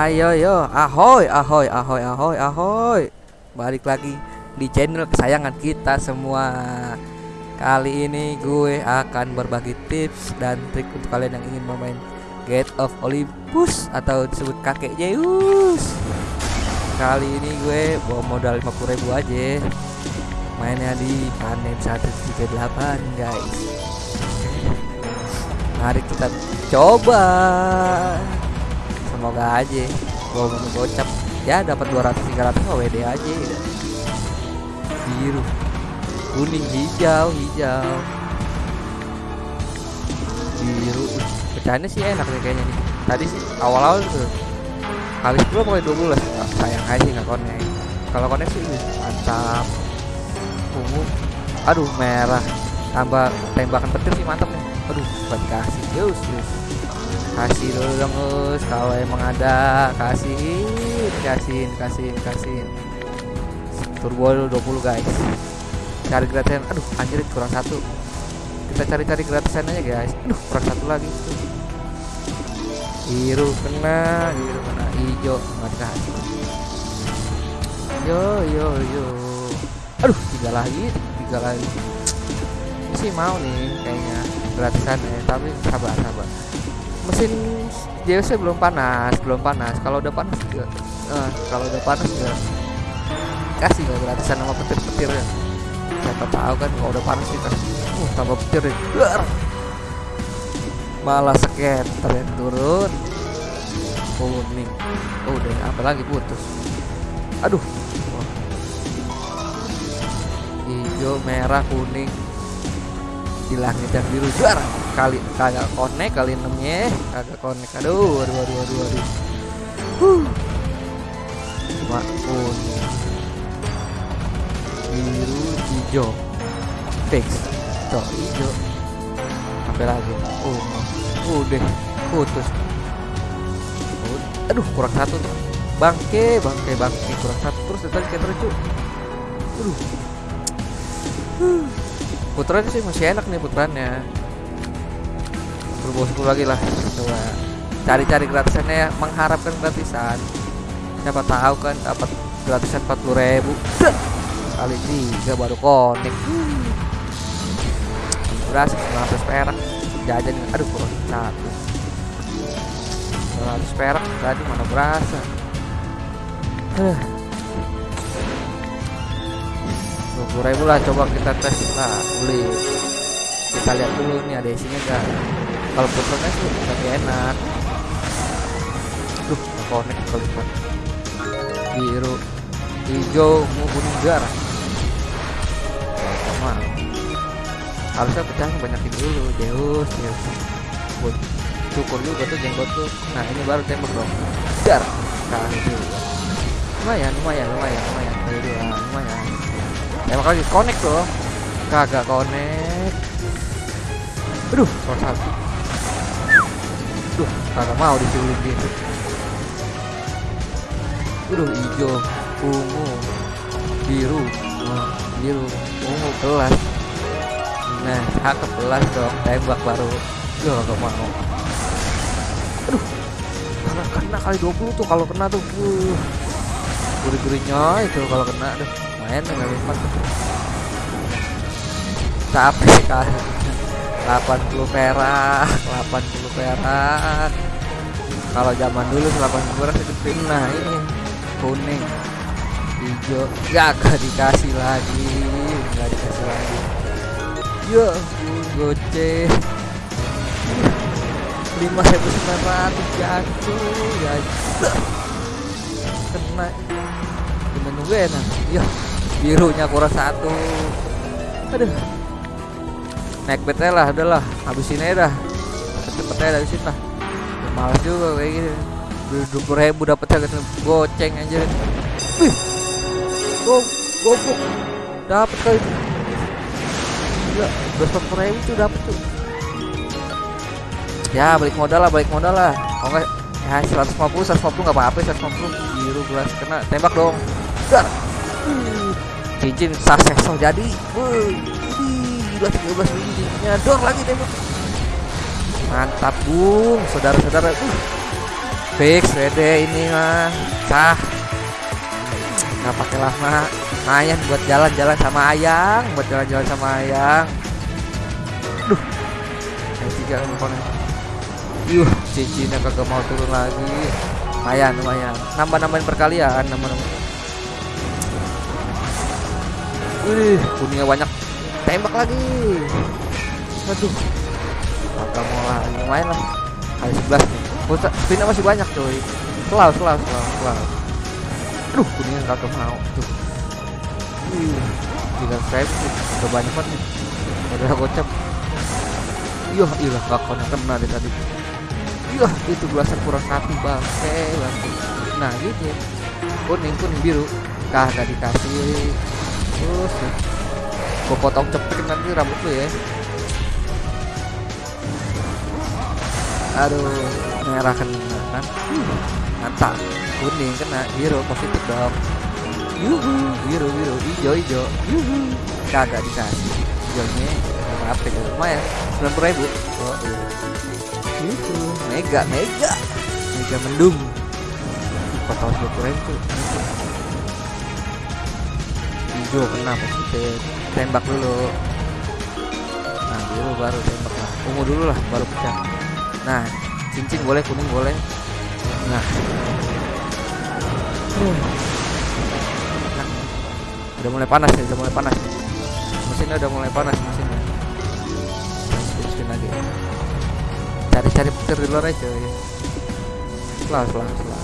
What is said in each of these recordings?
Ayo yo, ahoy, ahoy, ahoy, ahoy, ahoy. Balik lagi di channel kesayangan kita semua. Kali ini gue akan berbagi tips dan trik untuk kalian yang ingin bermain Gate of Olympus atau disebut kakek Zeus. Kali ini gue bawa modal 50 ribu aja. Mainnya di panen 138 guys. Mari kita coba semoga aja. Mau gocap. Ya dapat 200 300 WD aja. Ya. biru. Kuning hijau hijau. Biru. Pecahannya sih enak nih kayaknya nih. Tadi sih awal-awal tuh. Kali 10 pokoknya 12 oh, sayang aja nggak konek kalau konek sih mantap. Ungu. Aduh merah. Tambah tembakan petir sih mantap nih. Aduh buat kasih yus kasih dulu dong Us. Kalau emang ada. Kasih kasihin kasihin kasihin. Turbo 20 guys. Cari gratisan. Aduh anjir kurang satu. Kita cari-cari gratisan aja guys. Aduh kurang satu lagi. Biru kena biru kena. Hijau nggak dikasih. Yo yo yo. Aduh tiga lagi tiga lagi. Sih mau nih kayaknya. Gratisan ya tapi sabar sabar mesin JOC belum panas belum panas. Kalau udah panas juga uh, kalau udah panas juga kasih nggak gratisan sama petir-petir ya. Siapa tahu kan kalau udah panas kita uh tambah petir ya. Malah skater yang turun. Kuning. Oh udah apa lagi? Putus. Aduh. Hijau merah kuning. Di langit yang biru. Juara kali kagak connect kali enamnya. Kagak connect. Aduh aduh aduh aduh aduh. Huh. cuma biru hijau fix tuh hijau. Apa lagi? Oh, oh udah putus. Aduh kurang satu tuh. Bangke bangke bangke kurang satu. Terus tadi kayak terucu aduh. Putaran sih masih enak nih putrannya 10 bosku lagi lah. Coba cari-cari gratisannya ya. Mengharapkan gratisan. Siapa tahu kan dapat gratisan 40 ribu. Kali tiga baru konek udah 900 perak. Jajan aduh kurang satu. 900 perak tadi mana berasa? Eh. Rp20.000 lah coba kita tes lah beli. Kita lihat dulu nih ada isinya enggak kalau puternya sih lebih enak. Tuh konek kelihatan biru. Hijau mau kuning garah sama. Harusnya pecahnya banyakin dulu Deus Deus buat syukur juga tuh jenggot tuh. Nah ini baru tembak dong. Dar kasih juga lumayan lumayan lumayan lumayan. Lumayan lumayan. Emang lagi connect loh. Kagak connect. Aduh salah satu aduh kagak mau diculik gitu aduh hijau ungu biru biru ungu kelas. Nah hak kelas dong tembak baru. Gak gak mau. Aduh kena, kena kali 20 tuh kalau kena tuh. Uh, gurih-gurihnya itu kalau kena tuh main nggak lipat capek kan 80 perak 80 perak. Kalau zaman dulu 80 perak itu nah ini. Kuning. Hijau. Gak dikasih lagi. Nggak dikasih lagi. Yo sembilan ratus jatuh. Ya kena. Dengan nunggu enak ya birunya kurang satu. Aduh. Naik bet lah udahlah habisin aja dah cepet aja habisin lah. Ya, juga kayak gini dua puluh ribu dapet harga goceng aja wih. Go gopuk dapet kali gila puluh ribu tuh dapet tuh. Ya balik modal lah balik modal lah. Enggak ya 150 150 nggak apa-apa 150 biru gelas kena tembak dong. Dar. Cincin sukses jadi. Wuh, gila 13 biji cincinnya. Dor lagi tembak mantap bung. Saudara-saudara uh. Fix WD ini mah. Sah nggak pakai lama. Lumayan buat jalan-jalan sama ayang buat jalan-jalan sama ayang. Duh. Yang tiga komponen yuh cincinnya kagak mau turun lagi. Lumayan lumayan. Nambah nambahin perkalian nambah nambah Wih, kuningnya banyak. Tembak lagi. Aduh kagak mau lagi lumayan lah. Kali 11 nih. Putar, spinnya masih banyak coy selalu selalu selalu selalu aduh kuningnya kagak mau tuh gila saya udah banyak banget nih. Udah gocap. Iya iya gak kena kena deh tadi. Iya itu belasan kurang satu bangke bangke. Nah gitu. Kuning kuning biru. Kagak dikasih. Terus gue potong cepet nanti rambut lu ya aduh merah kena kan? Mantap. Kuning kena biru positif dong. Yuhu biru biru hijau hijau. Yuhu. Kagak dikasih. Hijaunya berapa ya? Lumayan sembilan puluh ribu. Oh iya. Yuhu mega mega. Mega mendung. Potong dua puluh ribu. Hijau kena positif tembak dulu. Nah biru baru tembak lah. Ungu dulu lah baru pecah nah cincin boleh kuning boleh. Nah. Udah mulai panas ya udah mulai panas. Mesinnya udah mulai panas mesinnya. Spin lagi. Cari-cari petir di luar aja ya. Selah selah selah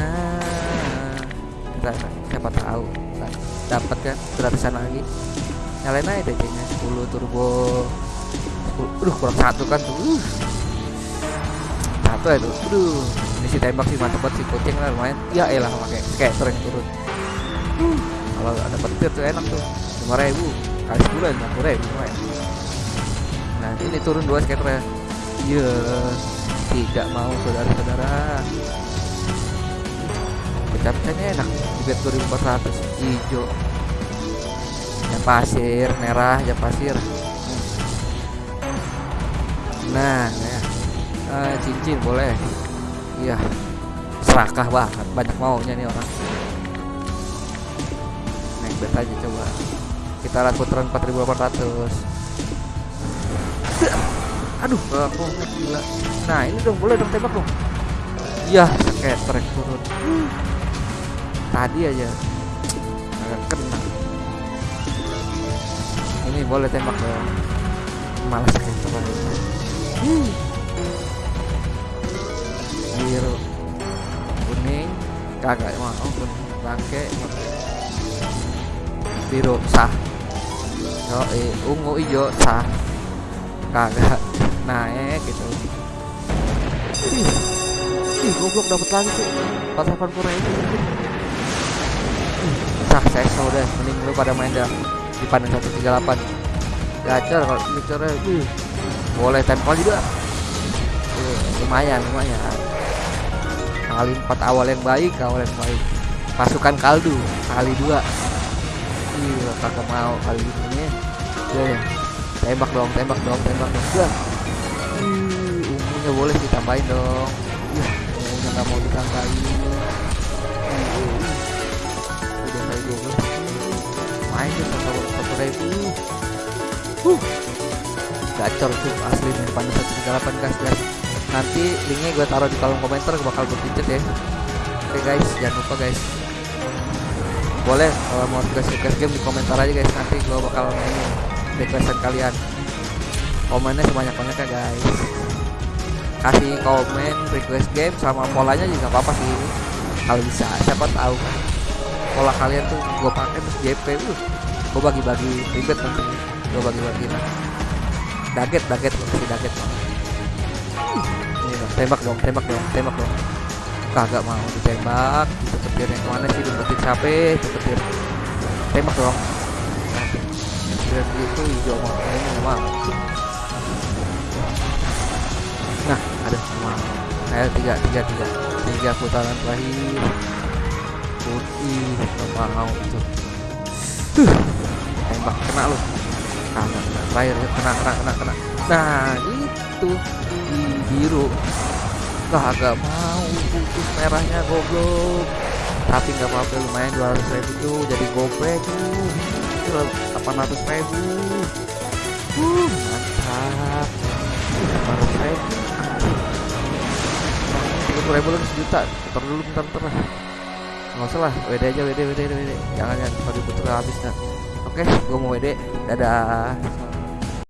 nah kita siapa tahu. Dapat kan gratisan lagi. Nyalain aja DC nya 10 turbo. 10 aduh kurang satu kan. Tuh uh. satu tuh aduh. Ini si tembak sih mantep banget si kucing lah lumayan. Ya elah pakai skater yang turun. Uh. kalau ada petir tuh enak tuh. lima ribu. Kali lima puluh ribu lumayan. Nah ini turun dua skater ya iya. Tidak mau saudara-saudara. Pecah-pecahnya enak. Di bet 2400 hijau. Yang pasir merah yang pasir nah ya. Uh, cincin boleh. Iya. Serakah banget banyak maunya nih orang. Naik bet aja coba. Kita lihat putaran 4800 aduh aku gila. Nah ini dong boleh dong tembak dong. Iya kayak trek turun. Tadi aja. Agak kena. Ini boleh tembak dong. Malas kayak biru. Kuning. Kagak mau kuning. Bangke. Biru sah. Yo eh, ungu hijau sah. Kagak naik gitu. Ih ih goblok dapat lagi tuh 480 ribu. Sah sekso deh mending lu pada main dah. Di panen 138 gacor kalau uh, boleh tempel juga. Uh, lumayan lumayan. Kali empat awal yang baik awal yang baik. Pasukan kaldu kali dua. Iya kakak mau kali ini ya. Tembak dong tembak dong tembak dong ya uh, ungunya boleh ditambahin dong. Ungunya nggak mau ditambahin. Udah dua belas main satu satu ribu uh gacor tuh asli di depan satu tiga delapan guys guys. Nanti linknya gue taruh di kolom komentar gue bakal gue ya. Oke guys jangan lupa guys. Boleh kalau mau request request game di komentar aja guys. Nanti gue bakal mainin requestan kalian. Komennya sebanyak banyaknya guys. Kasih komen request game sama polanya juga apa apa sih. Kalau bisa siapa tahu. Pola kalian tuh gue pakai terus JP uh. Gue bagi-bagi ribet nanti. Gue bagi-bagi nah daget daget kasih daget. Ini tembak dong tembak dong tembak dong. Kagak mau ditembak itu petir yang mana sih petir capek itu petir tembak dong. Nah, petir itu hijau mau nggak mau nah ada semua. Ayo tiga tiga tiga. Tiga putaran terakhir. Putih mau itu tuh. Tembak kena lu kagak kena terakhir kena kena kena kena. Nah itu di biru. Kagak mau putus merahnya goblok. Tapi nggak apa-apa lumayan 200 ribu tuh Jadi gope tuh. Itu 800 ribu. Uh, Mantap. 800 ribu. Tiga puluh ribu lagi sejuta. Putar dulu bentar-bentar lah. Nggak usah lah WD aja WD WD WD Jangan jangan Kalau diputar habis dah Oke gue mau WD Dadah